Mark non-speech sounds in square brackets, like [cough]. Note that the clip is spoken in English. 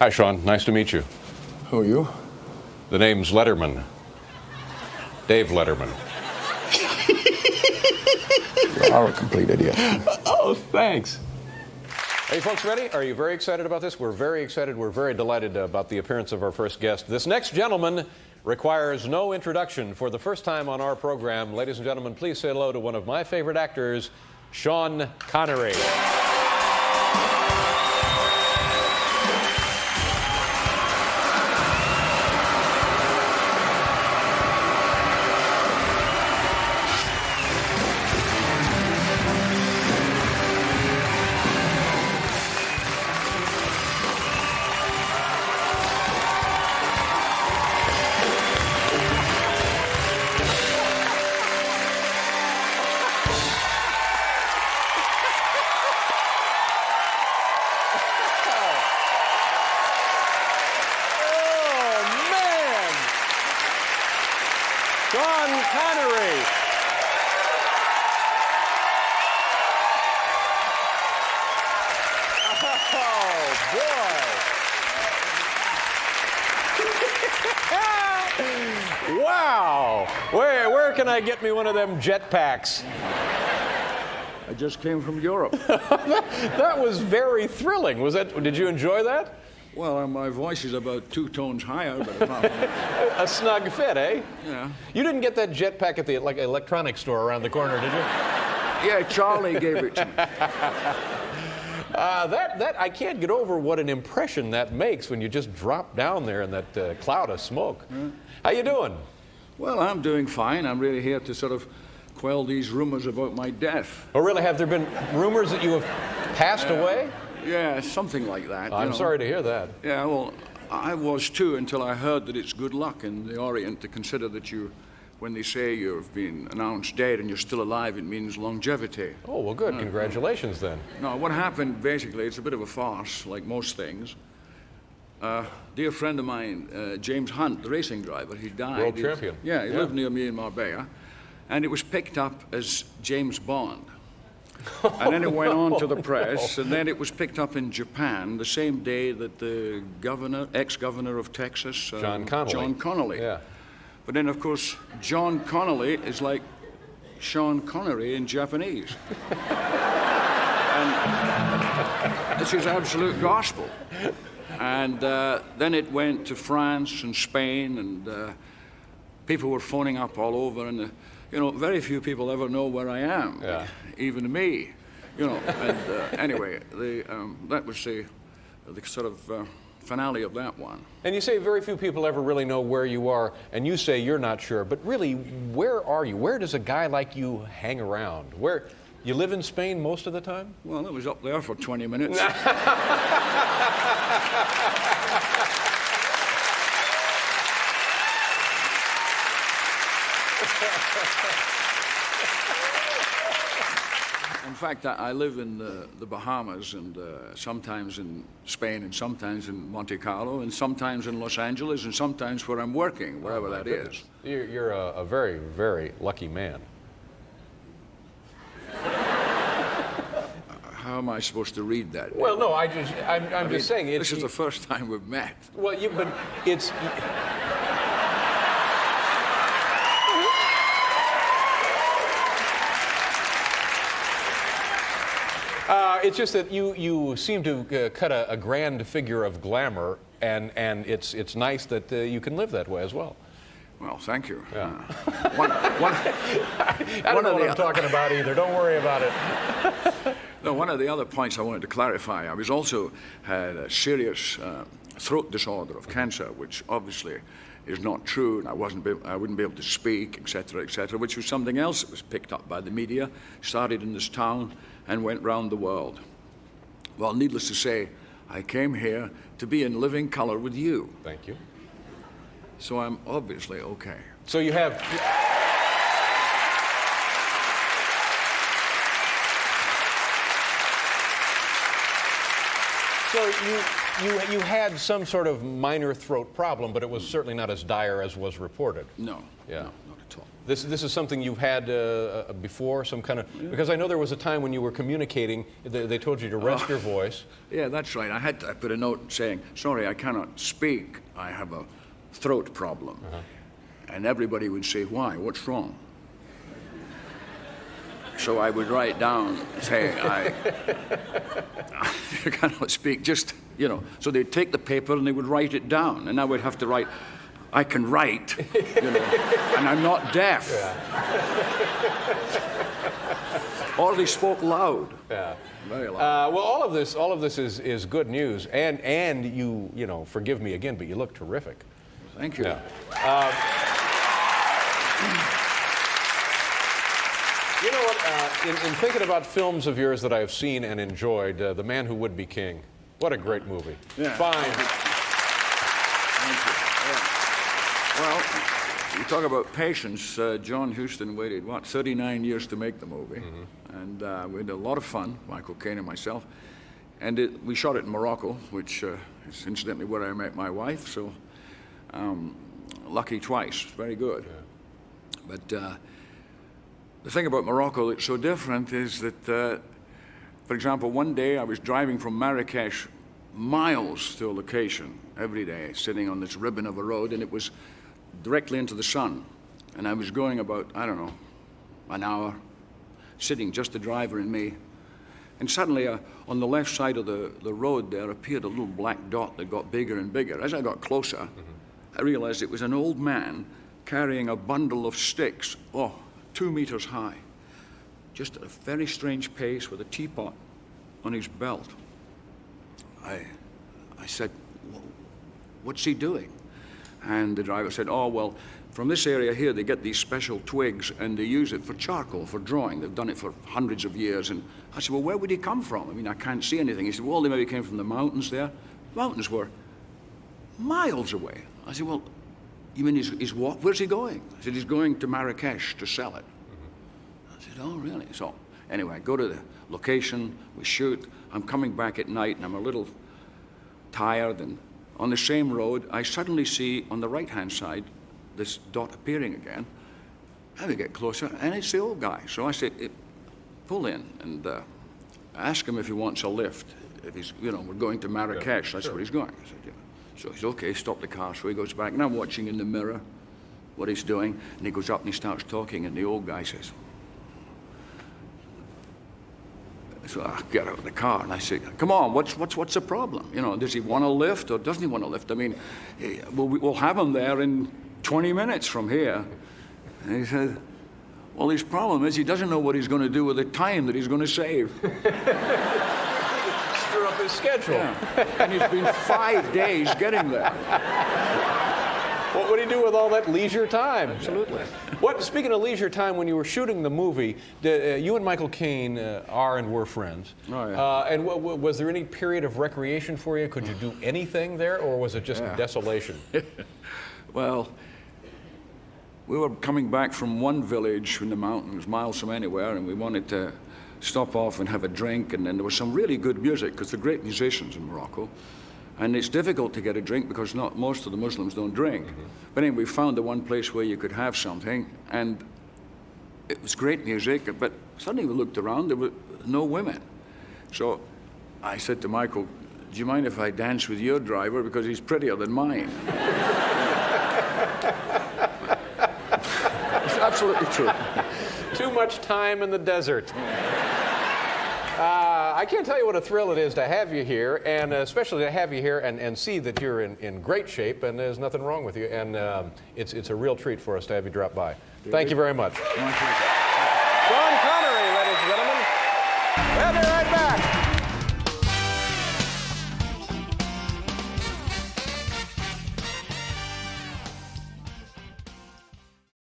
Hi, Sean. Nice to meet you. Who are you? The name's Letterman. Dave Letterman. [laughs] You are a complete idiot. Oh, thanks. Are you folks ready? Are you very excited about this? We're very excited. We're very delighted about the appearance of our first guest. This next gentleman requires no introduction. For the first time on our program, ladies and gentlemen, please say hello to one of my favorite actors, Sean Connery. Oh, boy! [laughs] wow! Where, where can I get me one of them jetpacks? I just came from Europe. [laughs] That was very thrilling. Was that? Did you enjoy that? well, uh, my voice is about two tones higher, but [laughs] A snug fit, eh? yeah. You didn't get that jetpack at the like electronics store around the corner, did you? Yeah, Charlie gave it to me. Uh, that that I can't get over what an impression that makes when you just drop down there in that uh, cloud of smoke. How you doing? Well, I'm doing fine. I'm really here to sort of quell these rumors about my death. Oh, really? Have there been rumors that you have passed away? Yeah, something like that. I'm know. sorry to hear that. Yeah, well, I was too until I heard that it's good luck in the Orient to consider that you, when they say you've been announced dead and you're still alive, it means longevity. Oh, well, good. Congratulations, then. No, what happened basically, it's a bit of a farce, like most things. Uh, dear friend of mine, uh, James Hunt, the racing driver, he died. World He- champion. Yeah, he Yeah. lived near me in Marbella. And it was picked up as James Bond. and then it went on to the [laughs] press, and then it was picked up in Japan the same day that the governor, ex-governor of Texas, uh, John Connally. John Connally. Yeah. But then, of course, John Connally is like Sean Connery in Japanese. [laughs] and this is absolute gospel. And uh, then it went to France and Spain, and uh, people were phoning up all over. And, uh, you know, very few people ever know where I am, Yeah. even me. You know, and uh, anyway, the, um, that was the, the sort of uh, finale of that one. And you say very few people ever really know where you are, and you say you're not sure. But really, where are you? Where does a guy like you hang around? Where you live in Spain most of the time? Well, it was up there for 20 minutes. [laughs] [laughs] In fact, I, live in the, the Bahamas and uh, sometimes in Spain and sometimes in Monte Carlo and sometimes in Los Angeles and sometimes where I'm working, wherever that is. You're, you're a, a very, very lucky man. [laughs] How am I supposed to read that? Well, no, I just, I'm, I'm I mean, just saying it's. this is the first time we've met. Well, you, but it's. Uh, it's just that you, you seem to uh, cut a, a grand figure of glamour, and, and it's, it's nice that uh, you can live that way as well. Well, thank you. Yeah. Uh, one, one, [laughs] I don't One know what I'm talking about either. Don't worry about it. [laughs] no, one of the other points I wanted to clarify, I was also had a serious uh, throat disorder of cancer, which obviously is not true, and I wasn't, be, I wouldn't be able to speak, etc., etc., which was something else that was picked up by the media, started in this town, and went round the world. Well, needless to say, I came here to be in living color with you, Thank you. so I'm obviously okay. So you have. So you you, you had some sort of minor throat problem, but it was certainly not as dire as was reported. No. Yeah. No, not at all. This, this is something you've had uh, uh, before, some kind of. Because I know there was a time when you were communicating, they, they told you to rest your voice. [laughs] Yeah, that's right. I had to I put a note saying, sorry, I cannot speak. I have a throat problem. And everybody would say, why? What's wrong? So I would write down, say, I, [laughs] I cannot speak, just, you know. So they'd take the paper and they would write it down. And I would have to write, I can write, you know, [laughs] and I'm not deaf. or they spoke loud. Yeah. Very loud. Uh, well, all of this, all of this is, is good news, and and you, you know, forgive me again, but you look terrific. Thank you. Yeah. Uh, [clears throat] you know what? Uh, in, in thinking about films of yours that I've seen and enjoyed, uh, The Man Who Would Be King. What a great movie. Yeah. Fine. Thank you. Yeah. Well, you talk about patience. Uh, John Huston waited, what, 39 years to make the movie. And uh, we had a lot of fun, Michael Caine and myself. And it, we shot it in Morocco, which uh, is incidentally where I met my wife. So um, lucky twice. Very good. But uh, the thing about Morocco that's so different is that, uh, for example, one day I was driving from Marrakesh miles to a location every day, sitting on this ribbon of a road, and it was directly into the sun. And I was going about, I don't know, an hour, sitting just the driver and me. And suddenly, uh, on the left side of the, the road, there appeared a little black dot that got bigger and bigger. As I got closer, I realized it was an old man carrying a bundle of sticks, oh, two meters high, just at a very strange pace with a teapot on his belt. I, I said, What's he doing? And the driver said, Oh, well, from this area here, they get these special twigs and they use it for charcoal, for drawing. They've done it for hundreds of years. And I said, Well, where would he come from? I mean, I can't see anything. He said, Well, they maybe came from the mountains there. Mountains were miles away. I said, Well, you mean he's, he's what? Where's he going? I said, He's going to Marrakesh to sell it. I said, Oh, really? So, anyway, I go to the location, we shoot. I'm coming back at night and I'm a little tired. And on the same road, I suddenly see on the right hand side this dot appearing again. And we get closer, and it's the old guy. So I say, "Eh, pull in and uh, ask him if he wants a lift. If he's, you know, we're going to Marrakesh, that's where he's going. I said, yeah. So he's okay, stop the car. So he goes back, and I'm watching in the mirror what he's doing. And he goes up and he starts talking, and the old guy says, So I get out of the car and I say, "Come on, what's what's what's the problem? You know, does he want a lift or doesn't he want a lift? I mean, eh, we'll, we'll have him there in 20 minutes from here." And he said, "Well, his problem is he doesn't know what he's going to do with the time that he's going to save." [laughs] Screw up his schedule. and he's been five days getting there. [laughs] What would he do with all that leisure time? Absolutely. What, speaking of leisure time, when you were shooting the movie, did, uh, you and Michael Caine uh, are and were friends. Oh, yeah. Uh, and was there any period of recreation for you? Could you do [sighs] anything there, or was it just Yeah. desolation? [laughs] Well, we were coming back from one village in the mountains, miles from anywhere, and we wanted to stop off and have a drink. And then there was some really good music because they're great musicians in Morocco. And it's difficult to get a drink because not most of the Muslims don't drink. But anyway, we found the one place where you could have something, and it was great music. But suddenly we looked around, there were no women. So I said to Michael, "Do you mind if I dance with your driver because he's prettier than mine?" It's absolutely true. Too much time in the desert. Uh, I can't tell you what a thrill it is to have you here, and especially to have you here and, and see that you're in, in great shape and there's nothing wrong with you. And um, it's, it's a real treat for us to have you drop by. Thank you very much.